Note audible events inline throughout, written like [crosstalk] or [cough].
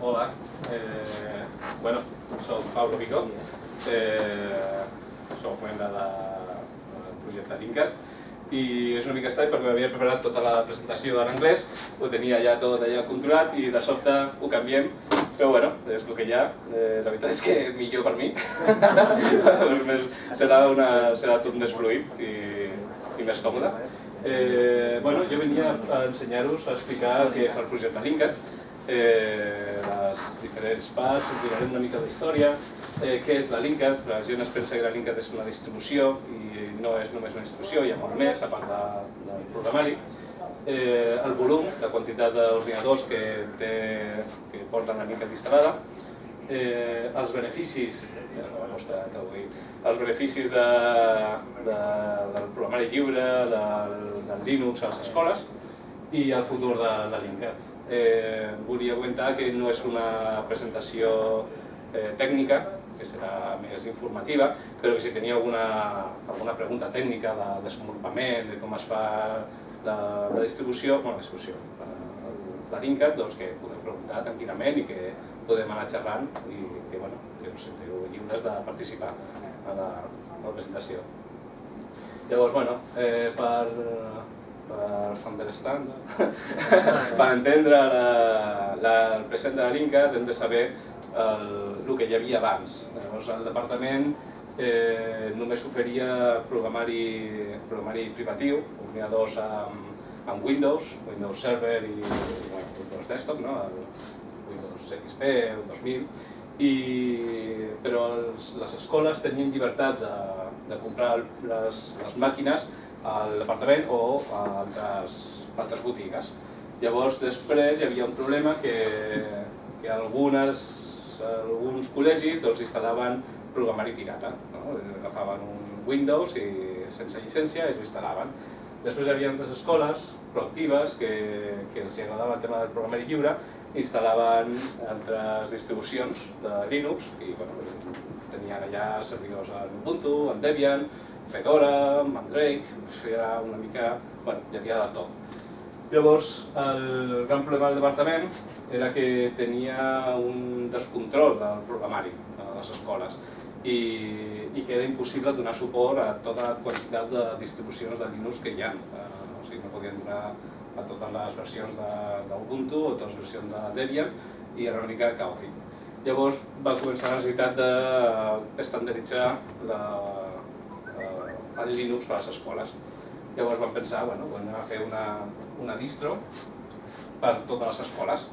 Hola, eh, bueno, soc Pablo Vico, eh, soc membre de, del projecte Linkat i és una mica estrany perquè m'havia preparat tota la presentació en anglès, ho tenia ja tot allà controlat i de sobte ho canviem, però bueno, és el que hi ha, eh, la veritat és que millor per mi, [laughs] serà, una, serà tot més fluid i, i més còmode. Eh, bueno, jo venia a ensenyar-vos a explicar què és el projecte Linkat, eh, les diferents parts, us una mica d'història, eh, què és la Linkat, la gent es pensa que la Linkat és una distribució i no és només una distribució, hi ha molt més, a part de, del programari. Eh, el volum, la quantitat d'ordinadors que, té, que porten la Linkat instal·lada, eh, els beneficis, no costa traduir, els beneficis de, de, del programari lliure, del, del Linux a les escoles i el futur de, de Linkat. Eh, volia comentar que no és una presentació eh, tècnica, que serà més informativa, però que si tenia alguna, alguna pregunta tècnica de desenvolupament, de com es fa la, la distribució, bueno, la distribució, la, la Linkat, doncs que podeu preguntar tranquil·lament i que podem anar xerrant i que, bueno, que us sentiu lliures de participar a la, a la presentació. Llavors, bueno, eh, per, per understand, per entendre la, la, el present de la Linkat hem de saber el, el que hi havia abans. Llavors el departament eh, només oferia programari, programari privatiu, ordinadors amb, amb Windows, Windows Server i, i bueno, Windows Desktop, no? el Windows XP, el 2000, i, però els, les escoles tenien llibertat de, de comprar les, les màquines al departament o a altres, altres botigues. Llavors, després hi havia un problema que, que algunes alguns col·legis doncs, instal·laven programari pirata. No? Agafaven un Windows i sense llicència i ho instal·laven. Després hi havia altres escoles proactives que, que els agradava el tema del programari lliure, instal·laven altres distribucions de Linux i bueno, tenien allà servidors en Ubuntu, en Debian, Fedora, Mandrake, era una mica... bueno, hi havia de tot. Llavors, el gran problema del departament era que tenia un descontrol del programari a les escoles i, i que era impossible donar suport a tota quantitat de distribucions de Linux que hi ha. Eh, o sigui, no podien donar a totes les versions d'Ubuntu o totes les versions de Debian i era una mica caòtic. Llavors va començar la necessitat d'estandarditzar la, la, el Linux per a les escoles. Llavors vam pensar, bueno, anem a fer una, una distro per totes les escoles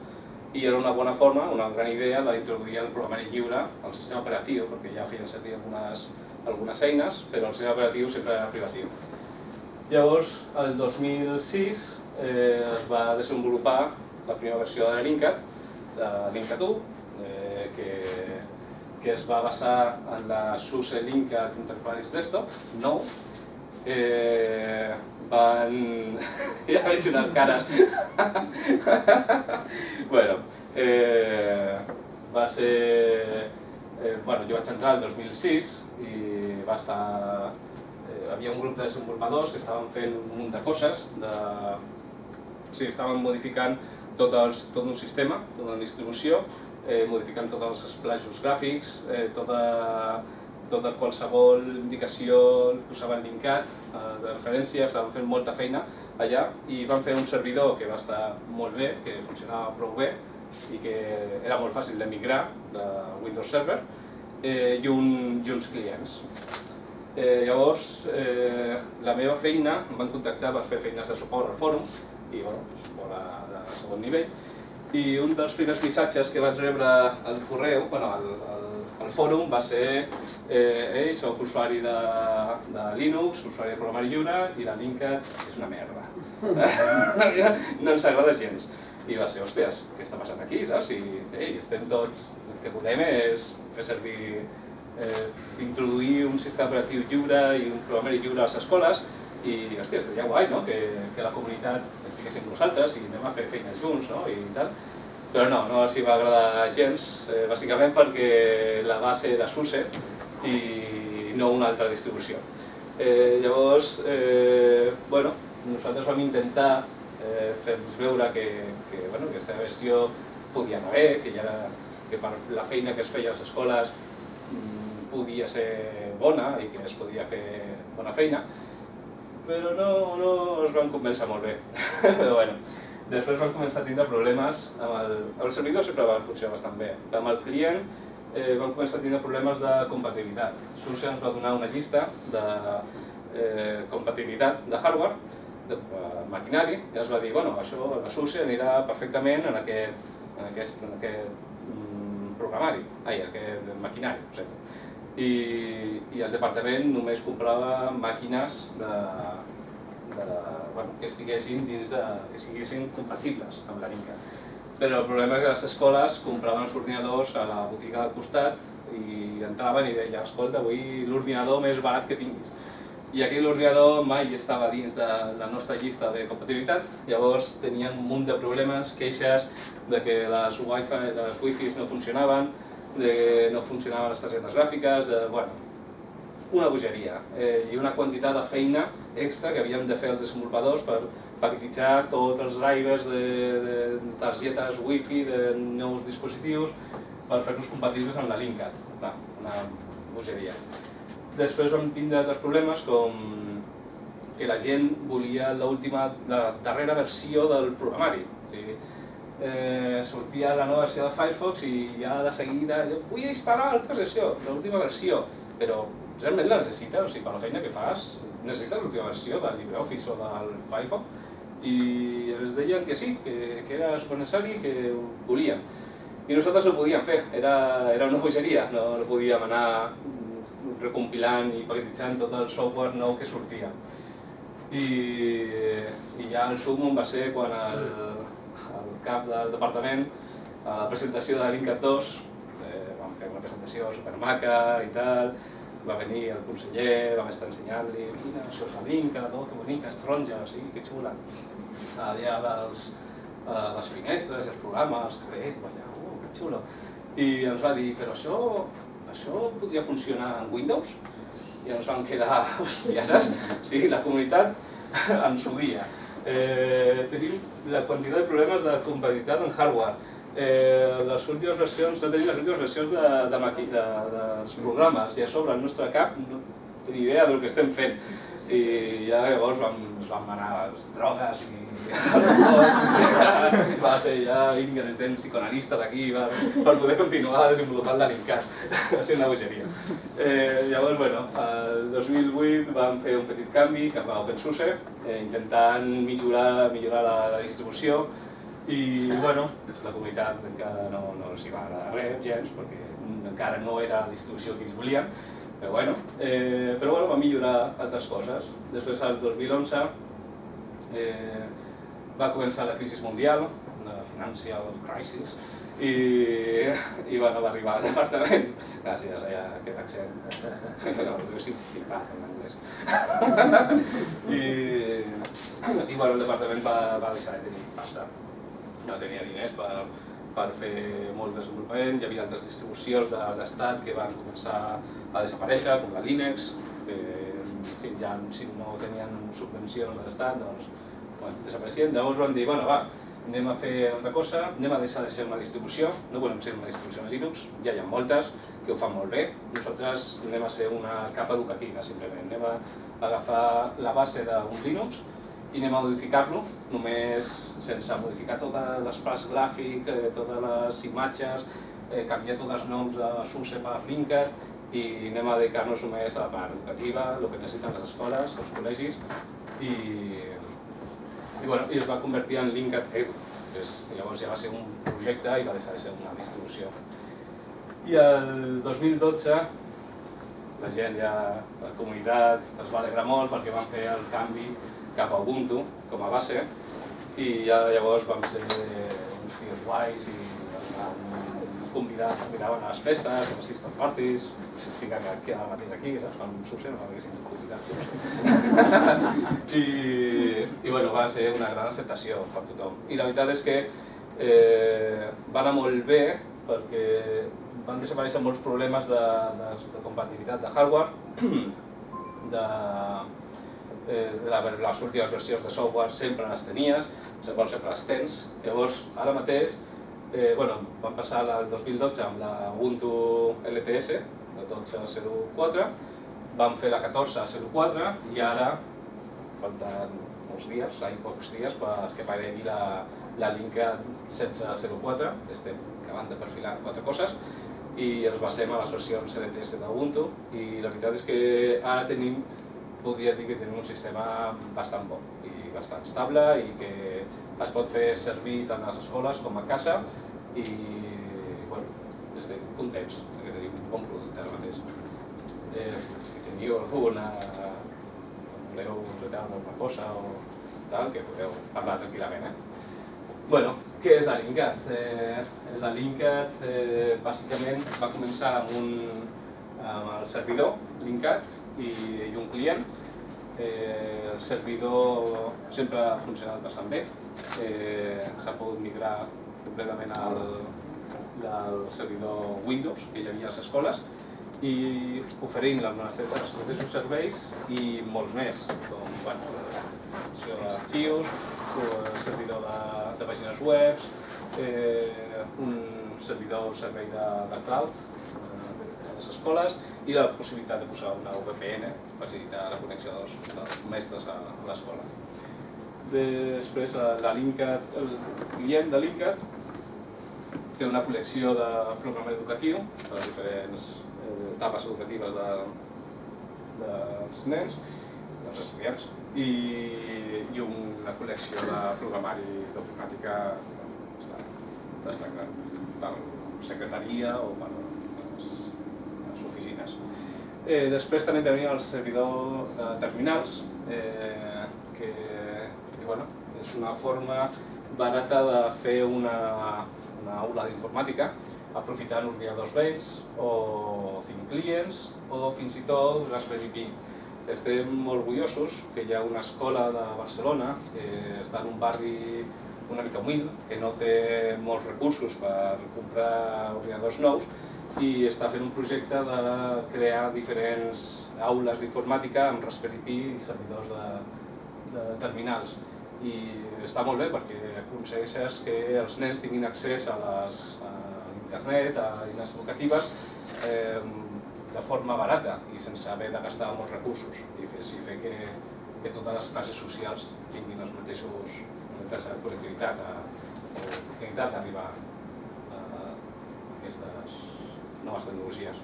i era una bona forma, una gran idea d'introduir el programari lliure al sistema operatiu, perquè ja feien servir algunes, algunes eines, però el sistema operatiu sempre era privatiu. Llavors, el 2006 eh, es va desenvolupar la primera versió de Linkat, de Linkat 1, eh, que, que es va basar en la SUSE Linkat Enterprise Desktop, nou, eh, van... [laughs] ja veig unes cares. [laughs] bueno, eh, va ser... Eh, bueno, jo vaig entrar el 2006 i va estar... Eh, un grup de desenvolupadors que estaven fent un munt de coses, de... o sigui, estaven modificant tot, els, tot un sistema, tota una distribució, eh, modificant tots els esplajos gràfics, eh, tota tota qualsevol indicació el posaven linkat eh, de referència, estaven fent molta feina allà i van fer un servidor que va estar molt bé, que funcionava prou bé i que era molt fàcil de migrar de Windows Server eh, i, un, i uns clients. Eh, llavors, eh, la meva feina, em van contactar per fer feines de suport al fòrum i bueno, de segon nivell i un dels primers missatges que vaig rebre al correu, bueno, al, al el fòrum va ser eh, ei, soc usuari de, de Linux, usuari de programari lliure i la Linkat és una merda. [laughs] no ens agrada gens. I va ser, hòsties, què està passant aquí, saps? I ei, estem tots, el que volem és fer servir, eh, introduir un sistema operatiu lliure i un programari lliure a les escoles i, hòstia, estaria guai, no?, que, que la comunitat estiguéssim nosaltres i anem a fer feina junts, no?, i tal però no, no els hi va agradar gens, eh, bàsicament perquè la base era SUSE i no una altra distribució. Eh, llavors, eh, bueno, nosaltres vam intentar eh, fer-los veure que, que bueno, aquesta versió podia anar bé, que, ja era, que per la feina que es feia a les escoles mm, podia ser bona i que es podia fer bona feina, però no, no es van convèncer molt bé. [laughs] però bueno, després van començar a tindre problemes amb el... El servidor sempre va funcionar bastant bé. Amb el client eh, van començar a tindre problemes de compatibilitat. SUSE ens va donar una llista de eh, compatibilitat de hardware de maquinari i es va dir, bueno, això la SUSE anirà perfectament en aquest, en aquest, en aquest mm, programari, ai, en aquest maquinari, no sé. I, I el departament només comprava màquines de, de, bueno, que estiguessin dins de, que siguessin compatibles amb la Ninca. Però el problema és que les escoles compraven els ordinadors a la botiga del costat i entraven i deien, escolta, vull l'ordinador més barat que tinguis. I aquí l'ordinador mai estava dins de la nostra llista de compatibilitat, llavors tenien un munt de problemes, queixes de que les wifi, les wifis no funcionaven, de no funcionaven les targetes gràfiques, de, bueno, una bogeria eh, i una quantitat de feina extra que havíem de fer els desenvolupadors per paquetitzar tots els drivers de, de targetes wifi de nous dispositius per fer-los compatibles amb la Linkat. Una bogeria. Després vam tindre altres problemes com que la gent volia l'última, la darrera versió del programari. O sigui, eh, sortia la nova versió de Firefox i ja de seguida jo vull instal·lar l'altra versió, l'última versió, però realment la necessites, o sigui, per la feina que fas, necessites l'última versió del LibreOffice o del Firefox i ens deien que sí, que, que era supernecessari, que ho volien. I nosaltres no ho podíem fer, era, era una bogeria, no, no podíem anar recompilant i paquetitzant tot el software nou que sortia. I, i ja el sumum va ser quan el cap del departament, a la presentació de l'Incat 2, eh, vam fer una presentació supermaca i tal, va venir el conseller, vam estar ensenyant-li, mira, això és l'Inca, oh, que bonica, és taronja, sí, que xula. Allà les, eh, les finestres els programes, bé, allà, oh, que xulo. I ens va dir, però això això podria funcionar en Windows? I ens vam quedar, hòstia, saps? O sigui, la comunitat [laughs] ens odia. Eh, tenim la quantitat de problemes de compatibilitat en hardware. Eh, les últimes versions, no tenim les últimes versions de, de, de, de, dels programes i a sobre el nostre cap no tenim idea del que estem fent i ja llavors vam, vam anar a les drogues i [laughs] va ser ja vinga, necessitem psicoanalistes aquí per, per poder continuar desenvolupant l'Alincat. va ser una bogeria. Eh, llavors, bueno, el 2008 vam fer un petit canvi cap a OpenSUSE, eh, intentant millorar, millorar la, la distribució i bueno, la comunitat encara no, no els hi va agradar res, gens, perquè encara no era la distribució que ells volien, però bueno, eh, però bueno, va millorar altres coses. Després, al 2011, eh, va començar la crisi mundial, la financial crisis, i, i bueno, va arribar al departament, gràcies a aquest accent, jo sí flipat en anglès. I, i bueno, el departament va, va deixar de tenir pasta, no tenia diners per, per fer molt desenvolupament, hi havia altres distribucions de l'Estat que van començar a desaparèixer, com la Linux, que si, ja, si no tenien subvencions de l'Estat, doncs bueno, desapareixien. Llavors vam dir, bueno, va, anem a fer una cosa, anem a deixar de ser una distribució, no volem ser una distribució de Linux, ja hi ha moltes que ho fan molt bé, nosaltres anem a ser una capa educativa, simplement. Anem a agafar la base d'un Linux i anem a modificar-lo, només sense modificar totes les parts gràfic, eh, totes les imatges, eh, canviar tots els noms de SUSE per Linker i anem a dedicar-nos només a la part educativa, el que necessiten les escoles, els col·legis i i, bueno, i es va convertir en Linkat Edu. Pues, llavors ja va ser un projecte i va deixar de ser una distribució. I el 2012 la gent ja, la comunitat es va alegrar molt perquè van fer el canvi cap a Ubuntu com a base i ja llavors vam ser uns tios guais i convidar, convidaven a les festes, a les system parties, significa que, que ara mateix aquí, saps? Quan succeeix, no m'haguessin convidat. I, I bueno, va ser una gran acceptació per tothom. I la veritat és que eh, va anar molt bé perquè van desaparèixer molts problemes de, de, de compatibilitat de hardware, [clears throat] de, eh, la, les últimes versions de software sempre les tenies, sempre les tens, llavors ara mateix eh, bueno, vam passar el 2012 amb la Ubuntu LTS, la 12.04, vam fer la 14.04 i ara falten uns dies, hi pocs dies, perquè aparegui la, la Linkat 16.04, estem acabant de perfilar quatre coses, i ens basem a les versions LTS d'Ubuntu, i la veritat és que ara tenim, podria dir que tenim un sistema bastant bo i bastant estable i que es pot fer servir tant a les escoles com a casa i bueno, estem contents que tenim un bon producte ara mateix. Eh, si teniu alguna voleu retar alguna cosa o tal, que podeu parlar tranquil·lament. Eh? Bueno, què és la Linkat? Eh, la Linkat eh, bàsicament va començar amb, un, amb el servidor Linkat i, i un client. Eh, el servidor sempre ha funcionat bastant bé. Eh, S'ha pogut migrar completament al, al servidor Windows que hi havia a les escoles i oferint els mateixos serveis i molts més, com bueno, d'arxius, servidor de, de pàgines web, eh, un servidor servei de, de cloud les escoles i la possibilitat de posar una VPN per facilitar la connexió dels, dels mestres a, l'escola. Després, la Linkat, el client de Linkat té una col·lecció de programari educatiu per les diferents eh, etapes educatives de, dels nens, dels estudiants, i, i una col·lecció de programari d'informàtica bastant gran, per secretaria o per oficines. Eh, després també tenim el servidor de terminals, eh, que, que bueno, és una forma barata de fer una, una aula d'informàtica aprofitant ordinadors vells o cinc clients o fins i tot Raspberry Pi. Estem orgullosos que hi ha una escola de Barcelona que està en un barri una mica humil, que no té molts recursos per comprar ordinadors nous i està fent un projecte de crear diferents aules d'informàtica amb Raspberry Pi i servidors de, de terminals. I està molt bé perquè aconsegueixes que els nens tinguin accés a, les, a internet, a eines educatives eh, de forma barata i sense haver de gastar molts recursos. I fer, i fer que, que totes les classes socials tinguin els mateixos mateixa connectivitat a, o oportunitat d'arribar a, a aquestes noves tecnologies.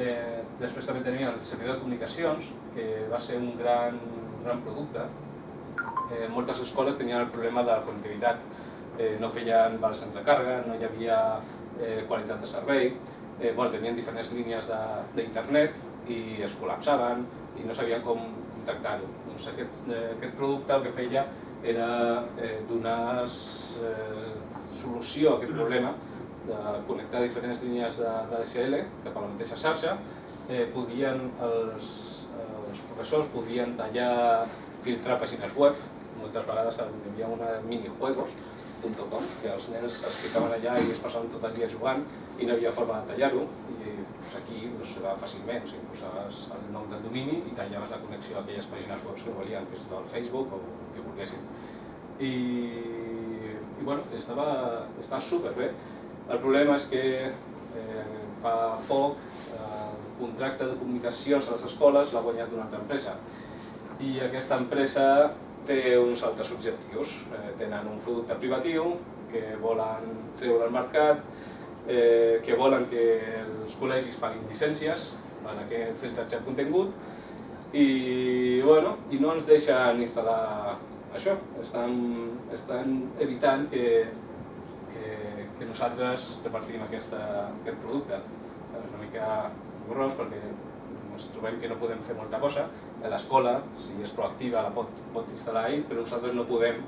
Eh, després també tenia el servidor de comunicacions, que va ser un gran, un gran producte eh, moltes escoles tenien el problema de la connectivitat. Eh, no feien balsans de càrrega, no hi havia eh, qualitat de servei, eh, bueno, tenien diferents línies d'internet i es col·lapsaven i no sabien com tractar-ho. Doncs aquest, eh, aquest producte el que feia era eh, donar eh, solució a aquest problema de connectar diferents línies de, DSL cap a la mateixa xarxa, eh, podien els, els professors podien tallar, filtrar pàgines web, moltes vegades hi havia una minijuegos.com que els nens es ficaven allà i es passaven tot el dia jugant i no havia forma de tallar-ho i doncs, aquí doncs, era fàcilment, o posaves el nom del domini i tallaves la connexió a aquelles pàgines web que volien, que és del Facebook o que volguessin. I, i bueno, estava, estava superbé. El problema és que eh, fa poc eh, el contracte de comunicacions a les escoles l'ha guanyat una altra empresa i aquesta empresa té uns altres objectius. Eh, tenen un producte privatiu que volen treure al mercat, eh, que volen que els col·legis paguin llicències en aquest filtratge de contingut i, bueno, i no ens deixen instal·lar això. Estan, estan evitant que, que, nosaltres repartim aquesta, aquest producte. És una mica gros perquè ens trobem que no podem fer molta cosa, l'escola, si és proactiva, la pot, pot instal·lar ell, però nosaltres no podem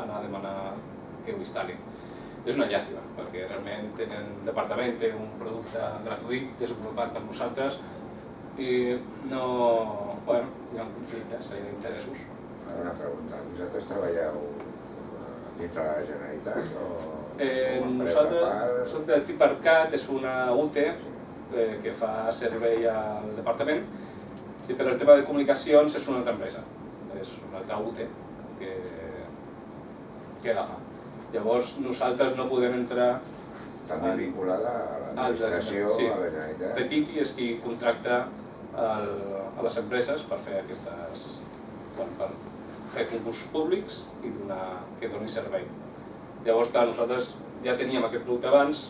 anar a demanar que ho instal·li. És una llàstima, perquè realment tenen, el departament té un producte gratuït desenvolupat per nosaltres i no, bueno, hi ha conflictes d'interessos. Ara una pregunta, vosaltres treballeu eh, dintre la Generalitat o eh, nosaltres som de Tiparcat, és una UTE eh, que fa servei al departament, i per el tema de comunicacions és una altra empresa, és una altra UTE que, que la fa. Llavors nosaltres no podem entrar També al- vinculada a al l'administració, sí. a la Generalitat. CETITI és qui contracta el, a les empreses per fer aquestes... Bueno, per fer concursos públics i donar, que doni servei. Llavors, clar, nosaltres ja teníem aquest producte abans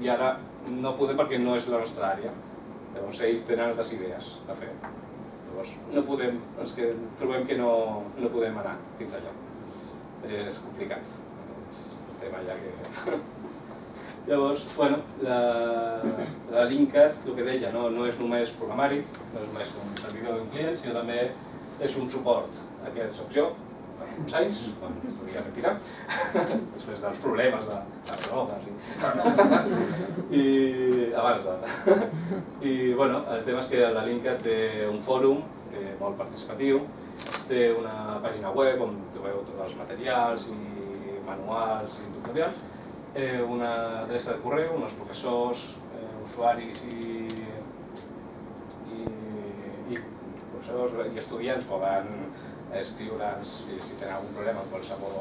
i ara no podem perquè no és la nostra àrea. Llavors ells tenen altres idees a fer. Llavors no podem, ens que trobem que no, no podem anar fins allà. És complicat. És un tema ja que... [laughs] Llavors, bueno, la, la Linkat, el que deia, no, no és només programari, no és només un servidor d'un client, sinó també és un suport. Aquest soc jo, uns anys, quan podia retirar, [laughs] després dels problemes de, de drogues i, [laughs] i abans. [laughs] I bueno, el tema és que la Linkat té un fòrum eh, molt participatiu, té una pàgina web on trobeu tots els materials i manuals i tutorials, eh, una adreça de correu on els professors, eh, usuaris i, i, i professors i estudiants poden escriure'ns si, tenen algun problema amb qualsevol,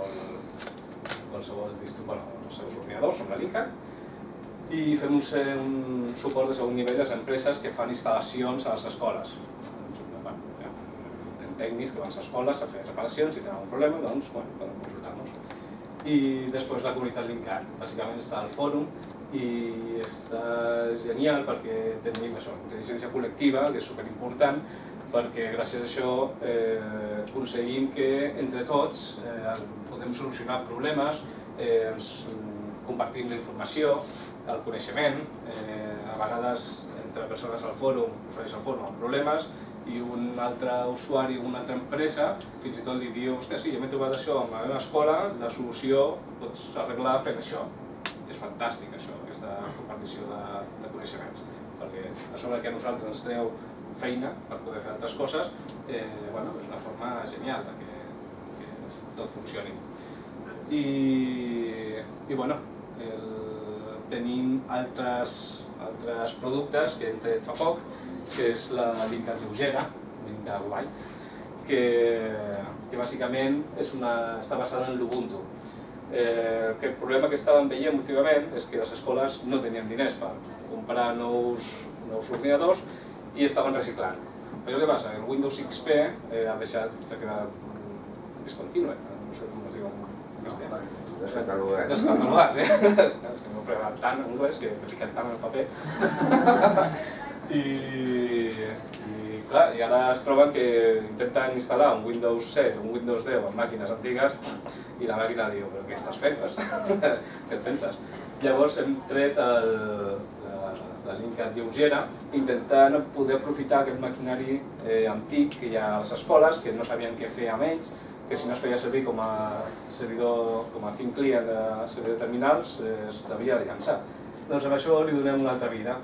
qualsevol distri- bueno, els seus ordinadors amb la Linkat i fem un, un suport de segon nivell a les empreses que fan instal·lacions a les escoles. Bueno, hi ha tècnics que van a les escoles a fer reparacions, si tenen algun problema, doncs bueno, poden consultar-nos. I després la comunitat Linkat, bàsicament està al fòrum i està genial perquè tenim això, intel·ligència col·lectiva, que és superimportant, perquè gràcies a això eh, aconseguim que entre tots eh, podem solucionar problemes, eh, ens mm, compartim la informació, el coneixement, eh, a vegades entre persones al fòrum, usuaris al fòrum amb problemes, i un altre usuari una altra empresa fins i tot li diu, hòstia, sí, jo m'he trobat això a la meva escola, la solució pots arreglar fent això. És fantàstic això, aquesta compartició de, de coneixements, perquè a sobre que a nosaltres ens treu feina per poder fer altres coses, eh, bueno, és una forma genial de que, que tot funcioni. I, i bueno, el, tenim altres, altres productes que hem tret fa poc, que és la Linkat lleugera, Linkat White, que, que bàsicament és una, està basada en l'Ubuntu. Eh, que el problema que estàvem veient últimament és que les escoles no tenien diners per comprar nous, nous ordinadors i estaven reciclant. Però què passa? El Windows XP eh, ha deixat, s'ha quedat discontinue, no sé com es diu en castellà. Descatalogat. Descatalogat, eh? És que m'ho he preparat tant en anglès que he ficat tant en el paper. [laughs] I, i clar, i ara es troben que intenten instal·lar un Windows 7 o un Windows 10 en màquines antigues i la màquina diu, però què estàs fent? [laughs] què et penses? Llavors hem tret el, la, Linkat lleugera intentant poder aprofitar aquest maquinari eh, antic que hi ha a les escoles, que no sabien què fer amb ells, que si no es feia servir com a servidor, com a think client de servidor de terminals, eh, es devia de llançar. Doncs amb això li donem una altra vida.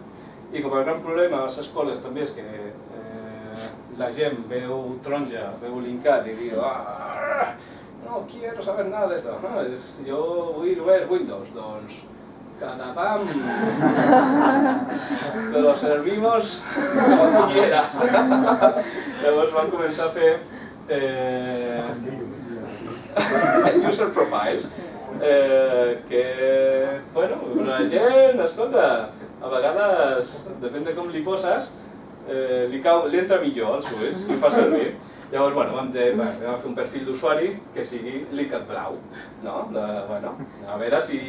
I com a gran problema a les escoles també és que eh, la gent veu taronja, veu linkat i diu ah, no quiero saber nada esto, no, es, yo vull només Windows, doncs catapam, [laughs] te lo servimos como quieras. [laughs] Llavors van començar a fer eh, [laughs] user profiles, eh, que, bueno, la gent, escolta, a vegades, depèn de com li poses, eh, li, cau, li entra millor als ulls, si fa servir. Llavors, bueno, vam, de, bueno, vam fer un perfil d'usuari que sigui Linkat Blau, no? De, bueno, a veure si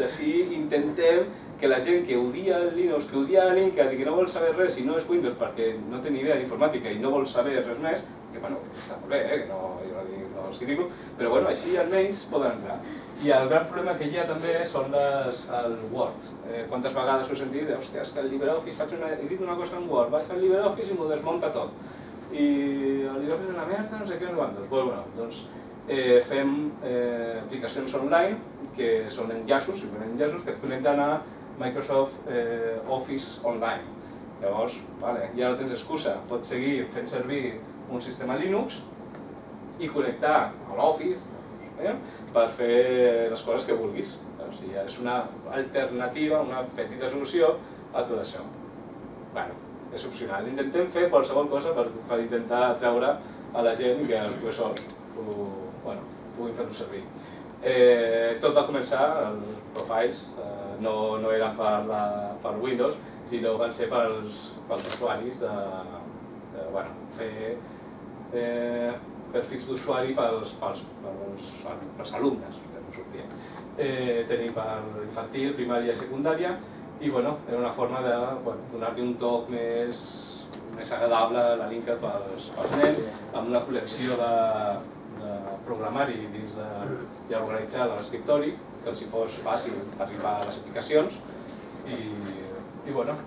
així intentem que la gent que odia el Linux, que odia Linkat i que no vol saber res si no és Windows perquè no té ni idea d'informàtica i no vol saber res més, que bueno, està molt bé, eh? que no, jo no, dic, no els critico, però bueno, així almenys poden entrar. I el gran problema que hi ha també són les, el Word. Eh, quantes vegades ho he sentit, hòstia, és que el LibreOffice, faig una, he dit una cosa en Word, vaig al LibreOffice i m'ho desmunta tot. I el LibreOffice és una merda, no sé què, no quantos. Pues, bueno, doncs eh, fem eh, aplicacions online que són enllaços, simplement enllaços que et connecten a Microsoft eh, Office Online. Llavors, vale, ja no tens excusa, pots seguir fent servir un sistema Linux i connectar a l'Office eh, per fer les coses que vulguis. O sigui, és una alternativa, una petita solució a tot això. Bueno, és opcional. Intentem fer qualsevol cosa per, per intentar atreure a la gent que els professors ho, bueno, puguin fer-ho servir. Eh, tot va començar, els profiles eh, no, no eren per, la, per Windows, sinó van ser pels, pels usuaris de, de bueno, fer eh, perfils d'usuari pels, pels, pels, pels alumnes. Eh, tenim per infantil, primària i secundària, i bueno, era una forma de bueno, donar-li un toc més, més agradable a la Linkat pels, pels nens, amb una col·lecció de, de programari dins de, ja organitzat a l'escriptori, que els hi fos fàcil arribar a les aplicacions i, i bueno,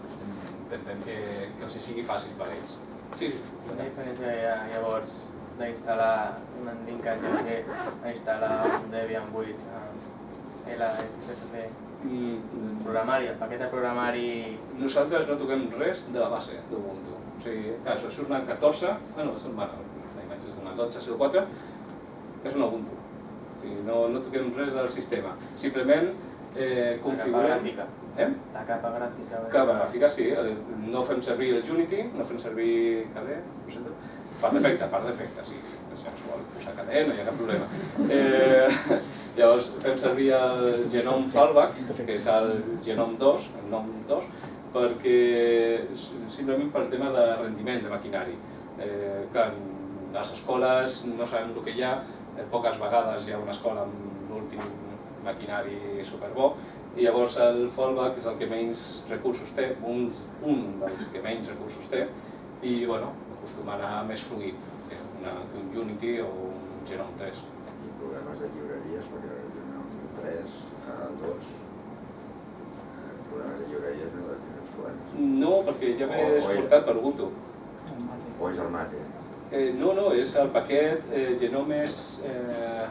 intentem que, que els hi sigui fàcil per ells. Sí, sí. Quina diferència hi ha llavors d'instal·lar un Linkat que a instal·lar un Debian 8 amb LXFP? Programari, el paquet de programari... Nosaltres no toquem res de la base d'Ubuntu. O sigui, clar, això surt una 14, bueno, són, bueno, la imatge és d'una 12.04, és un Ubuntu. O sigui, no, no toquem res del sistema. Simplement eh, La capa configurem... gràfica. Eh? La capa gràfica. Capa gràfica, sí. eh, No fem servir el Unity, no fem servir ho sento. Per defecte, per defecte, sí. Si ens vol posar KDE, no hi ha cap problema. Eh, llavors fem servir el Genome Fallback, que és el Genome 2, el nom 2, perquè simplement per tema de rendiment de maquinari. Eh, clar, les escoles no sabem el que hi ha, eh, poques vegades hi ha una escola amb l'últim maquinari superbo, i llavors el fallback és el que menys recursos té, un, un dels que menys recursos té, i bueno, acostuma a anar més fluid que, una, un Unity o un Genome 3. I programes de llibreries, perquè en el 3, el 2, eh, programes de llibreries no de tenen trobant. No, perquè ja o exportat per Ubuntu. O és el mate. Eh, no, no, és el paquet eh, Genomes eh,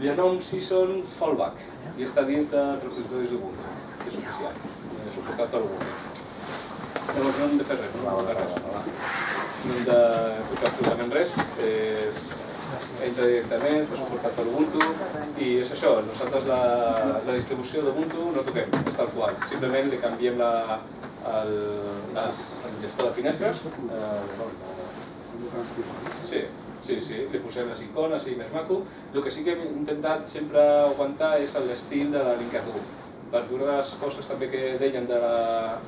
Genome Season Fallback i està dins de repositoris d'Ubuntu, que és oficial, eh, suportat per Ubuntu. Llavors no hem de fer res, no hem de fer res. No hem de tocar absolutament res, és, entra directament, està suportat per Ubuntu i és això, nosaltres la, la distribució d'Ubuntu no toquem, és tal qual, simplement li canviem la, el, les, el gestor de finestres, eh, Sí, sí, sí, li posem les icones i més maco. El que sí que hem intentat sempre aguantar és l'estil de la Linkatu. Per una de les coses també que deien de la,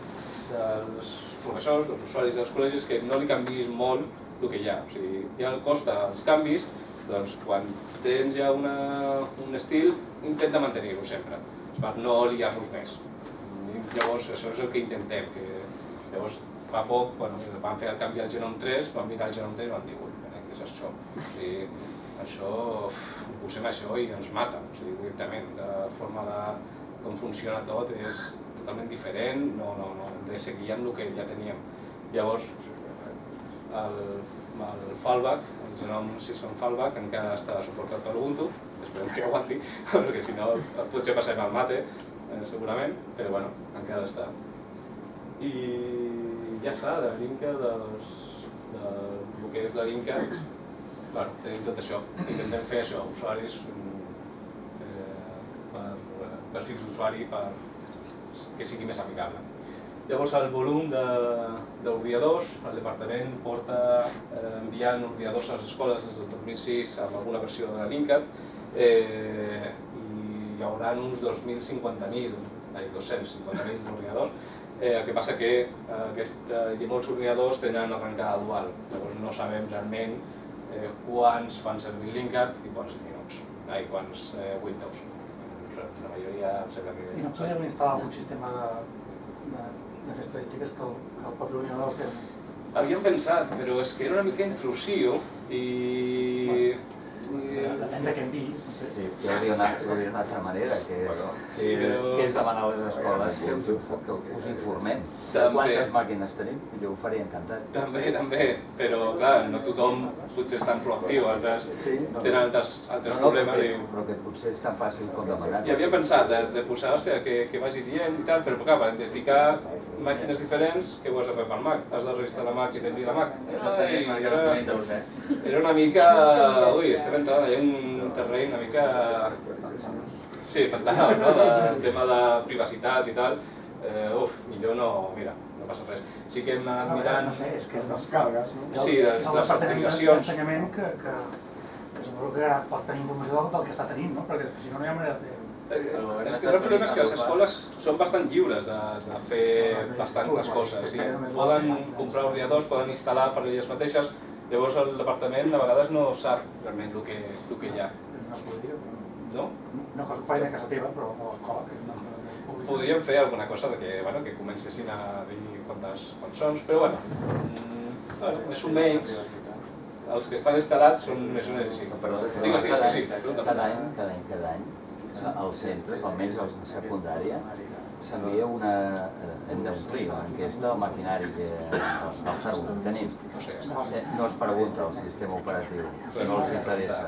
dels professors, dels usuaris dels col·legis, que no li canvis molt el que hi ha. O sigui, ja el costa els canvis, doncs quan tens ja una, un estil, intenta mantenir-ho sempre, per no liar-nos més. Llavors això és el que intentem, que llavors fa poc, bueno, van fer el canvi al Genome 3, van mirar el Genome 3 i van dir, ui, què és això? O sigui, això, posem això i ens mata, o sigui, directament, la forma de com funciona tot és totalment diferent, no, no, no, de seguir amb el que ja teníem. Llavors, el, el fallback, el Genome Season Fallback, encara està suportat per Ubuntu, esperem que aguanti, [laughs] perquè si no potser passem al mate, eh, segurament, però bueno, encara està. I ja està, de l'Inca, dels, del que és la l'Inca, bueno, tenim tot això. Intentem fer això, usuaris, mm, eh, per, perfils d'usuari per que sigui més amigable. Llavors el volum de- d'ordinadors, el departament porta eh, enviant ordinadors a les escoles des del 2006 amb alguna versió de la Linkat eh, i hi haurà uns 2.050.000, ai, 250.000 ordinadors, eh, el que passa que eh, aquest, eh, i molts ordinadors tenen arrencada dual, llavors no sabem realment eh, quants fan servir Linkat i quants Linux, ai, quants eh, Windows. La majoria em sembla que... I no podem instal·lar algun sistema de, de, de fer estadístiques que el, que el propi ordinador els té. Havíem pensat, però és que era una mica intrusiu i... i... Depèn de què hem vist, no sé. Sí, hi hauria una, hi hauria una altra manera, que és, Bueno, sí, que, però- que és demanar a les escoles que us, que us informem de També. quantes màquines tenim. Jo ho faria encantat. També, també, però clar, no tothom potser és tan proactiu, altres Sí, no. tenen altres, altres No, no, problemes però, i... però que potser és tan fàcil com demanar. I havia pensat de, de posar, hòstia, que, que vagi dient i tal, però clar, per identificar màquines diferents, què ho has de fer per Mac? Has de registrar la Mac i tenir la Mac? Ai, era, eh? una mica... Ui, estem entrant allà en un terreny una mica... Sí, pantanal, no? Del tema de privacitat i tal. Eh, uf, millor no, mira, no passa res. Sí que hem anat mirant... No sé, és que és Les descargues, no? el- Sí, les- és el les departament aplicacions. que, que, que suposo que pot tenir informació del, que està tenint, no? Perquè que si no, no hi ha manera de fer... Eh, és que el problema és que les escoles són bastant lliures de, de fer bastantes coses. I poden comprar ordinadors, poden instal·lar per elles mateixes, llavors el departament a vegades no sap realment el que, el que hi ha. No però... No? No que ho faci a casa teva, però a l'escola, que és una cosa més pública. Podríem fer alguna cosa de que, bueno, que comencessin a dir quantes, són, però bueno, mm, més o menys els que estan instal·lats són més o menys així. Perdó, Digues, digues, cada, sí, sí. cada any, cada any, cada any, als centres, almenys als de secundària, s'envia una... eh, hem d'omplir una enquesta al maquinari que els. No sé, Eh, No es pregunta al sistema operatiu, no els interessa.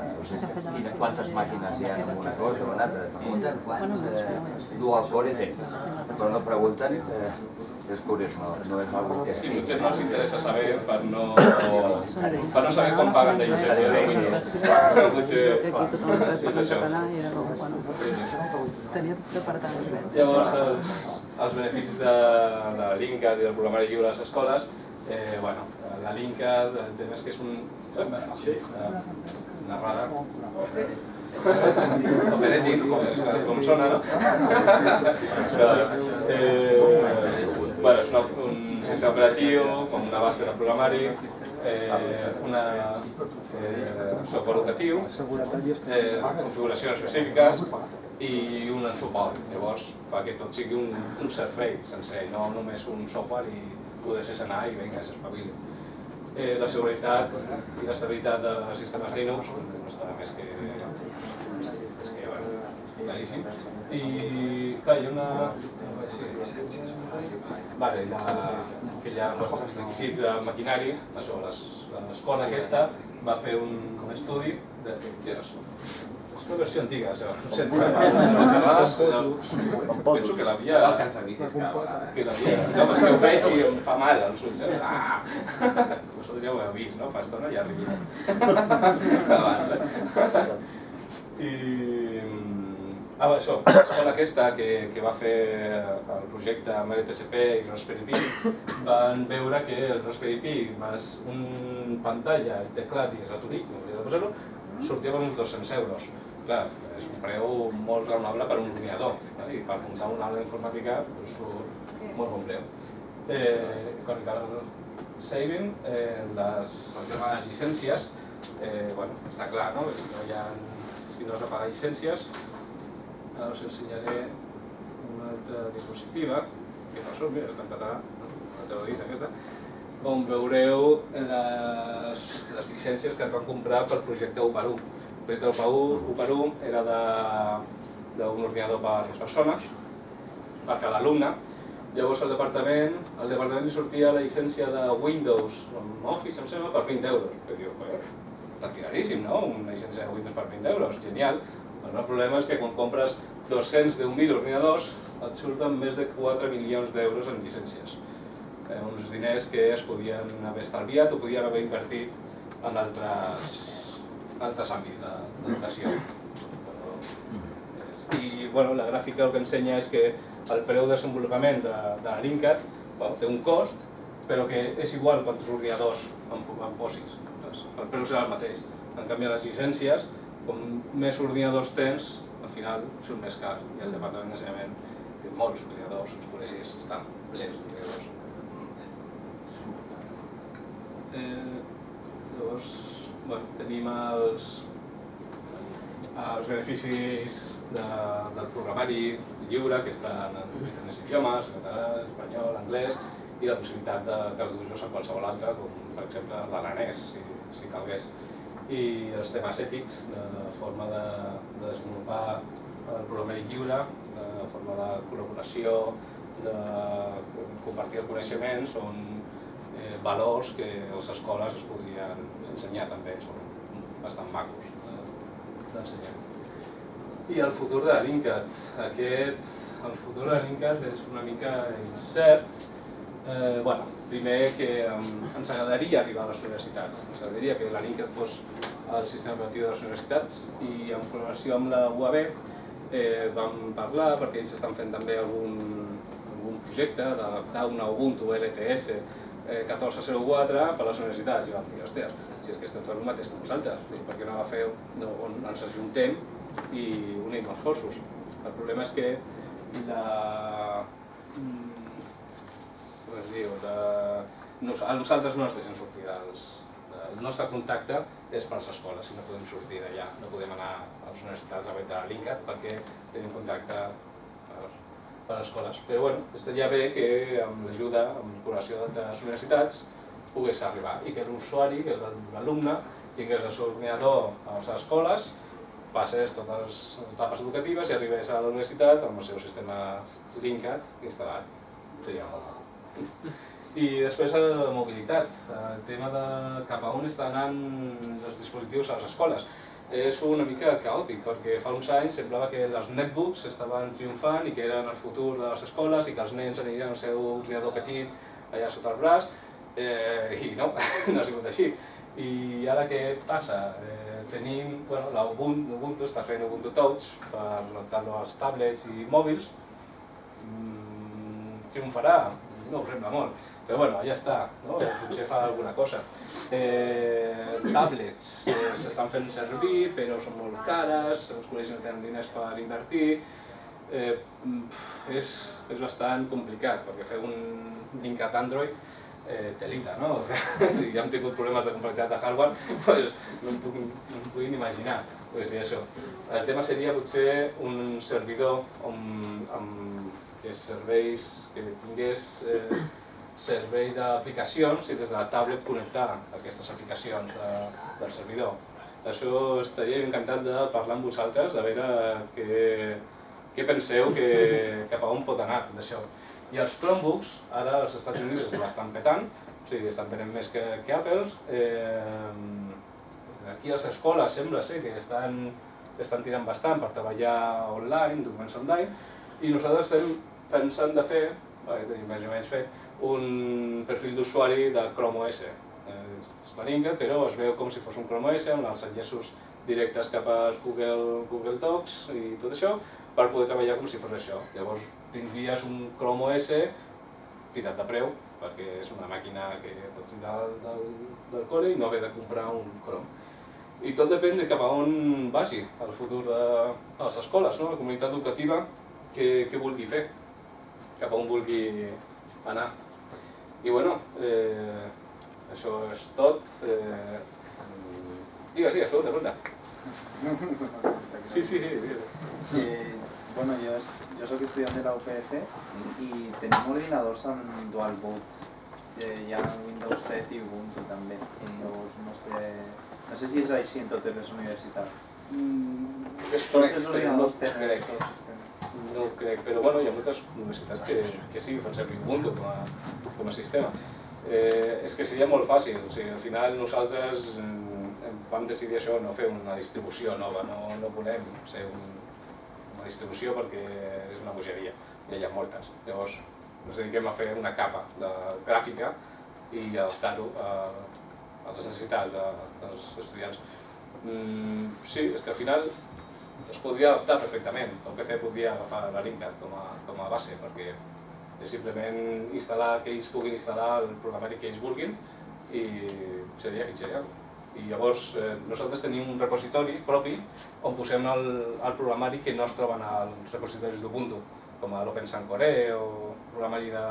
Quantes màquines hi ha en una cosa o en altra. Pregunten quants eh, dual core tens, però no pregunten, eh, és curiós, no, no és una que... Sí, potser no els interessa saber per no, per no saber quan paguen de llicència. Potser Aquí tothom és això. català i era com, bueno, tenia tot preparat. Llavors, els, els beneficis de, de l'INCAD i del programari lliure a les escoles, eh, bueno, la l'INCAD, el tema és que és un... Eh, narrada. Operating, com, com sona, no? eh, bueno, és una, un sistema operatiu, com una base de programari, eh, una eh, software educatiu, eh, configuracions específiques i un suport. Llavors fa que tot sigui un, un servei sencer, no només un software i poder ser anar i vinga, s'espavili. Eh, la seguretat i l'estabilitat de sistemes Linux no està més que, és que bueno, claríssim. I clar, hi ha una... Vale, la, ha els requisits de maquinari, això, les- l'escola aquesta va fer un, un estudi de... És una versió antiga, això. No sé, les errades, no, penso que l'havia... Que l'havia... No, és que ho veig i em fa mal als ulls. Eh? Ah! Vosaltres ja ho heu vist, no? Fa estona ja arribi. Abans, eh? I... Ah, va, això, [coughs] l'escola aquesta que, que va fer el projecte amb l'ETCP i Raspberry Pi [coughs] van veure que el Raspberry Pi més un pantalla, i teclat i ratolí, com hauria de posar-ho, sortia per uns 200 euros. Clar, és un preu molt raonable per un ordinador, i per muntar una aula d'informàtica doncs, molt bon preu. Eh, quan cal saving, eh, les, el tema de les llicències, eh, bueno, està clar, no? Si no, hi ha, si no has de pagar llicències, ara us ensenyaré una altra diapositiva, que no surt, mira, està en català, no? la teva dit aquesta, on veureu les, les llicències que es van comprar pel projecte 1 per 1. El projecte 1 per 1 era d'un ordinador per persones, per cada alumne, Llavors al departament, al departament li sortia la llicència de Windows amb Office, em sembla, per 20 euros. I diu, "Joder, està tiradíssim, no? Una llicència de Windows per 20 euros, genial. Però el problema és que quan compres 210.000 ordinadors et surten més de 4 milions d'euros en llicències. Eh, uns diners que es podien haver estalviat o podien haver invertit en altres, altres àmbits de- d'educació. És- I bueno, la gràfica el que ensenya és que el preu de desenvolupament de, de l'INCAT bueno, té un cost, però que és igual quants ordinadors en, en posis. El preu serà el mateix. En canvi, les llicències, com més ordinadors tens, al final surt més car. I el Departament d'Ensenyament té molts ordinadors, els col·legis estan plens d'ordinadors. Eh, llavors, bueno, tenim els, els beneficis de, del programari lliure, que estan en diferents idiomes, català, espanyol, anglès, i la possibilitat de traduir-los a qualsevol altre, com per exemple l'aranès, si, si calgués. I els temes ètics, de forma de, de desenvolupar el programari lliure, de forma de col·laboració, de compartir el coneixement, són eh, valors que les escoles es podrien ensenyar també, són bastant macos de- d'ensenyar. I el futur de l'INCAT. Aquest, el futur de l'INCAT és una mica incert. Eh, bueno, primer que ens agradaria arribar a les universitats. Ens agradaria que l'INCAT fos el sistema operatiu de les universitats i en col·laboració amb la UAB eh, vam parlar, perquè ells estan fent també algun, algun projecte d'adaptar una Ubuntu LTS eh, 1404 per les universitats i vam dir, hòstia, si és que estem fent el mateix que vosaltres, dic, per què no agafeu on ens ajuntem i unim esforços. El problema és que la... es diu, la... Nos, a nosaltres no ens deixen sortir dels... El nostre contacte és per les escoles i no podem sortir d'allà, no podem anar a les universitats a veure l'INCAT perquè tenim contacte per, per escoles. Però bueno, estaria bé que amb l'ajuda, amb la col·laboració d'altres universitats, pogués arribar i que l'usuari, que l'alumne, tingués el seu ordinador a les escoles, passés totes les etapes educatives i arribés a la universitat amb el seu sistema Linkat instal·lat. Seria molt. [laughs] I després la mobilitat, el tema de cap a on estan anant els dispositius a les escoles. És una mica caòtic, perquè fa uns anys semblava que els netbooks estaven triomfant i que eren el futur de les escoles i que els nens anirien al seu ordinador petit allà sota el braç, eh, i no, [laughs] no ha sigut així. I ara què passa? Eh, tenim, bueno, l'Ubuntu Ubuntu està fent Ubuntu Touch per adaptar-lo als tablets i mòbils. Mm, triomfarà? No ho sembla molt, però bueno, ja està, no? potser fa alguna cosa. Eh, tablets eh, s'estan fent servir, però són molt cares, els col·legis no tenen diners per invertir, eh, és, és bastant complicat, perquè fer un linkat Android eh, telita, no? [laughs] si ja hem tingut problemes de complexitat de hardware, pues, no, em puc, no em puc imaginar. Pues, això. El tema seria potser un servidor amb, amb que serveis, que tingués eh, servei d'aplicacions i des de la tablet connectar aquestes aplicacions de, del servidor. Això estaria encantat de parlar amb vosaltres, de veure què, què penseu, que, [laughs] cap a on pot anar tot això. I els Chromebooks, ara als Estats Units es l'estan petant, o sigui, estan venent més que, que Apple. Eh, aquí a les escoles sembla ser que estan, estan tirant bastant per treballar online, documents online, i nosaltres estem pensant de fer, perquè tenim més o menys fet, un perfil d'usuari de Chrome OS. Eh, és la Ninga, però es veu com si fos un Chrome OS amb els enllaços directes cap als Google, Google Docs i tot això, per poder treballar com si fos això. Llavors tindries un Chrome OS tirat de preu, perquè és una màquina que pots entrar del, del, core i no haver de comprar un Chrome. I tot depèn de cap a on vagi el futur de a les escoles, no? la comunitat educativa, què, què vulgui fer, cap a on vulgui anar. I bueno, eh, això és tot. Eh, digues, digues, pregunta, pregunta. Sí, sí, sí. digues. Eh, bueno, jo, jo soc estudiant de la UPF i tenim ordinadors amb dual boot. Eh, hi ha Windows 7 i Ubuntu també. Llavors no sé, no sé si és així en totes les universitats. Tots els ordinadors tenen No ho crec, però bueno, hi ha moltes universitats que, que sí, fan servir Ubuntu com a, com a sistema. Eh, és que seria molt fàcil, o sigui, al final nosaltres mm, vam decidir això, no fer una distribució nova, no, no volem ser un, una distribució perquè és una bogeria, ja hi ha moltes. Llavors ens dediquem a fer una capa de gràfica i adaptar-ho a, a les necessitats de, dels estudiants. Mm, sí, és que al final es podria adaptar perfectament. El PC podria agafar la Linkat com a, com a base, perquè és simplement instal·lar que ells puguin instal·lar el programari que ells vulguin i seria genial. I llavors eh, nosaltres tenim un repositori propi on posem el, el programari que no es troben als repositoris d'Ubuntu, com a l'Open Core o programari de,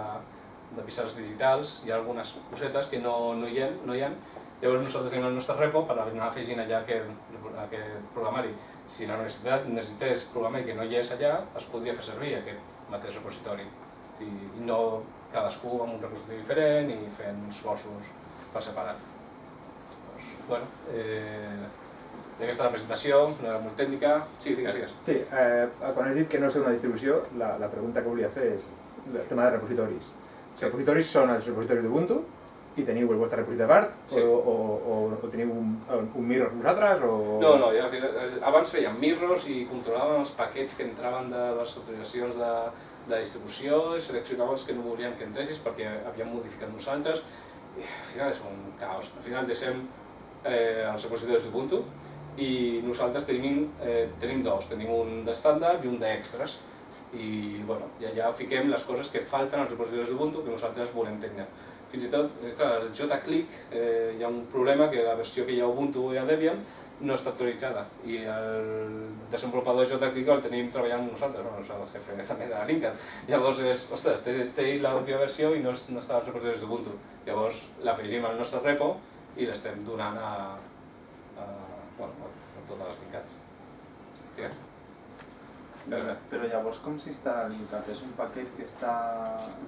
de pissarres digitals, hi ha algunes cosetes que no, no, hi ha, no hi ha. Llavors nosaltres tenim el nostre repo per anar afegint allà aquest, aquest programari. Si la universitat necessités programari que no hi és allà, es podria fer servir aquest mateix repositori. I, i no cadascú amb un repositori diferent i fent esforços per separat. Doncs, bueno, eh, aquesta la presentació, no era molt tècnica. Sí, digues, digues. Sí, eh, quan has dit que no és una distribució, la, la pregunta que volia fer és el tema de repositoris. Els repositoris són els repositoris d'Ubuntu i teniu el vostre repositori de part Sí. o, o, o, o teniu un, un mirror vosaltres o... No, no, ja, eh, abans fèiem mirrors i controlàvem els paquets que entraven de les autoritzacions de, de distribució, i seleccionàvem els que no volíem que entressis perquè havíem modificat nosaltres. I al final és un caos. Al final deixem eh, els repositoris d'Ubuntu i nosaltres tenim, eh, tenim dos, tenim un d'estàndard i un d'extras. I, bueno, i allà fiquem les coses que falten als repositoris d'Ubuntu que nosaltres volem tenir. Fins i tot, eh, clar, el JClick eh, hi ha un problema que la versió que hi ha Ubuntu i a Debian no està actualitzada i el desenvolupador JClick el tenim treballant nosaltres, no? el jefe també de Linkat. Llavors és, ostres, té, té l'última versió i no, no està als repositoris d'Ubuntu. Llavors l'afegim al nostre repo i l'estem donant a, a, bueno, a totes les Linkats. Ja. Però, Però llavors com s'instal·la Linkat? És un paquet que està...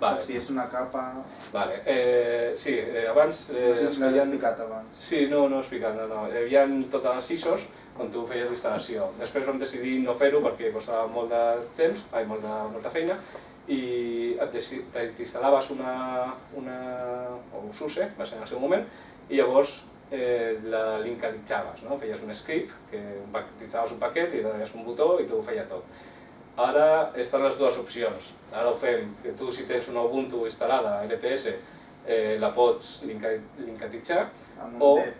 Vale. Si és una capa... Vale, eh, sí, eh, abans eh, No sé es si feien... explicat abans. Sí, no, no he explicat, no, no. Hi havia totes les ISOs on tu feies l'instal·lació. Després vam decidir no fer-ho perquè costava molt de temps, ai, molt de, molta feina, i t'instal·laves una, una, o un SUSE, va ser en el seu moment, i llavors eh, la linkalitzaves, no? feies un script, que un pa- t'installaves un paquet i deies un botó i tu ho feia tot. Ara estan les dues opcions. Ara ho fem, que tu si tens una Ubuntu instal·lada, LTS, eh, la pots linka- linkatitzar, O-. Eh,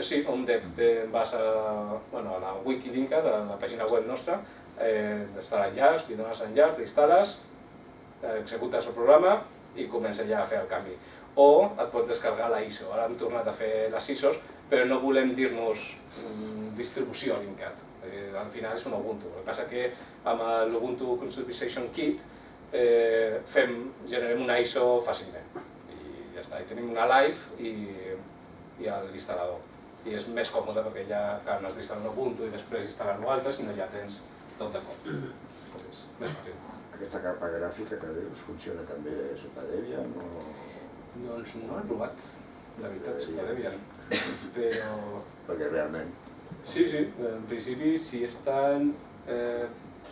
Sí, un dep, te vas a, bueno, a la Wikilinka, de la pàgina web nostra, eh, està l'enllaç, li dones enllaç, l'instal·les, eh, executes el programa i comença ja a fer el canvi. O et pots descarregar la ISO. Ara hem tornat a fer les ISOs, però no volem dir-nos mm, distribució Linkat. Eh, al final és un Ubuntu. El que passa que amb l'Ubuntu Customization Kit eh, fem, generem una ISO fàcilment. I ja està, i tenim una live i, i l'instal·lador. I és més còmode perquè ja clar, no has d'instal·lar un Ubuntu i després instal·lar-lo altre, sinó ja tens tot de cop. [clears throat] És més fàcil. Aquesta capa gràfica que dius funciona també sota Debian o... Doncs no l'he provat, la veritat, sota Debian. Però Perquè realment Sí, sí, en principi sí estan... Eh,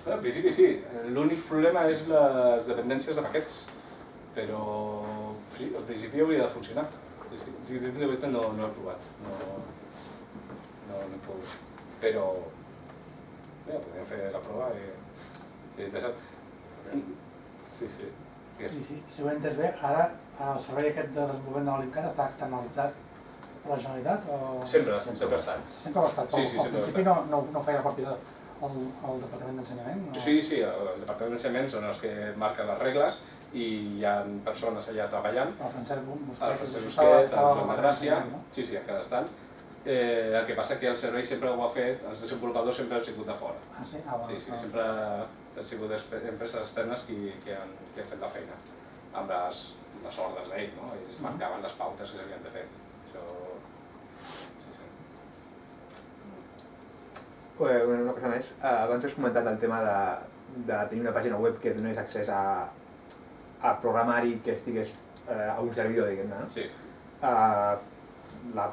en principi sí, l'únic problema és les dependències de paquets, però sí, en principi hauria de funcionar. Sí, sí. Si la veritat no, no l'he provat, no, no, no he pogut. Però, ja, podríem fer la prova i sí, interessant. Sí, sí. Sí, sí, si ho he entès bé, ara el servei aquest de desenvolupament de l'Olimcat està externalitzat per la Generalitat o... Sempre, sempre ha estat. Sempre ha estat, Sí, però sí, al ho ha principi no, no, no feia part del el Departament d'Ensenyament? No? Sí, sí, el Departament d'Ensenyament són els que marquen les regles i hi ha persones allà treballant El Francesc Busquets, el Francesc Busquets, el Joan de al Gràcia, Departament, no? sí, sí, encara estan. Eh, el que passa que el servei sempre ho ha fet, els desenvolupadors sempre han sigut de fora. Ah, sí? Ah, Sí, bueno, sí, no. sempre han sigut empreses externes qui, qui, han, qui han fet la feina, amb les, les ordres d'ell, no? Ells marcaven les pautes que s'havien de fer. Això... Sí, sí. Una cosa més, eh, abans has comentat el tema de, de tenir una pàgina web que donés accés a, a programari que estigués eh, a un servidor, diguem-ne. No? Sí, Eh, la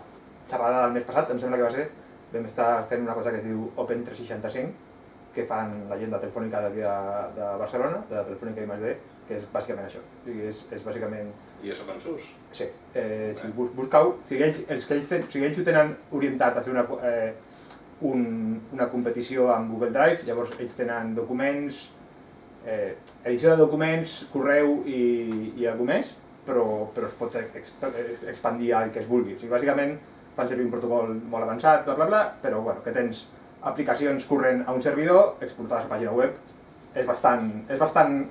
xerrada del mes passat, em sembla que va ser, vam estar fent una cosa que es diu Open 365, que fan la gent de Telefònica d'aquí de, de Barcelona, de Telefònica i D, que és bàsicament això. O sigui, és, és bàsicament i això com sus. Sí, eh, si bus buscau, si ells, els que ells, ten, si ells ho tenen orientat a fer una, eh, un, una competició amb Google Drive, llavors ells tenen documents, eh, edició de documents, correu i, i alguna més, però, però es pot exp expandir al que es vulgui. O sigui, bàsicament fan servir un protocol molt avançat, bla, bla, bla, però bueno, que tens aplicacions corrent a un servidor, exportades a pàgina web, és bastant... És bastant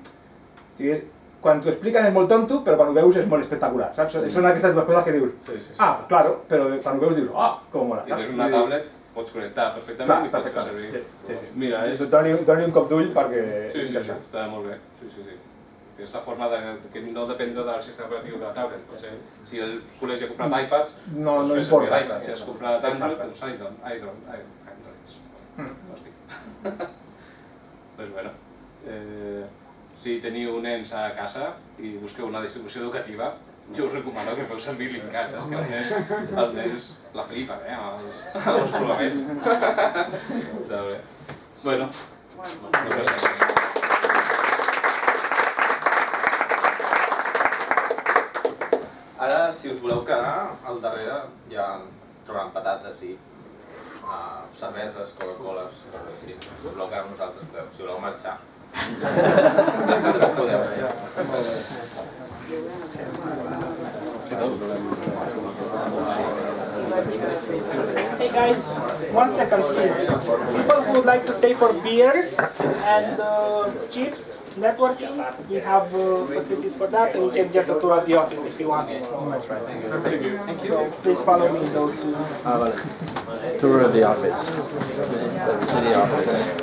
sigui, quan t'ho expliquen és molt tonto, però quan ho veus és molt espectacular, saps? Són aquestes dues coses que dius, Sí, sí, sí. ah, pues claro, però quan ho veus dius, ah, com mola. I tens una dir, tablet, pots connectar perfectament Clar, i pots fer servir. Sí, sí, sí. Mira, és... Doni, doni un cop d'ull perquè... Sí, sí, sí, interessant. està molt bé. Sí, sí, sí. És la forma de que no dependre del sistema operatiu de la tablet. Potser, si el col·legi ha comprat iPads, No, doncs no fes importa. servir l'iPad. Si has comprat Android, doncs iDron, iDron, iDron, Androids. Mm. Hòstia. [laughs] doncs bueno, eh, si teniu nens a casa i busqueu una distribució educativa, jo us recomano que feu servir Linkat, és que els nens, els nens la flipen, eh, amb els, amb els programets. Està [laughs] bé. Bueno, moltes gràcies. Ara, si us voleu quedar, al darrere hi ha trobaran patates i uh, cerveses, Coca-Coles. Si us voleu quedar amb nosaltres. Si voleu marxar. Podeu. Hey guys, one second please. People who would like to stay for beers and uh, chips, networking. We have uh, facilities for that, and you can get a tour of the office if you want. So, Thank you. so please follow me in those two. Tour of the office, the city office.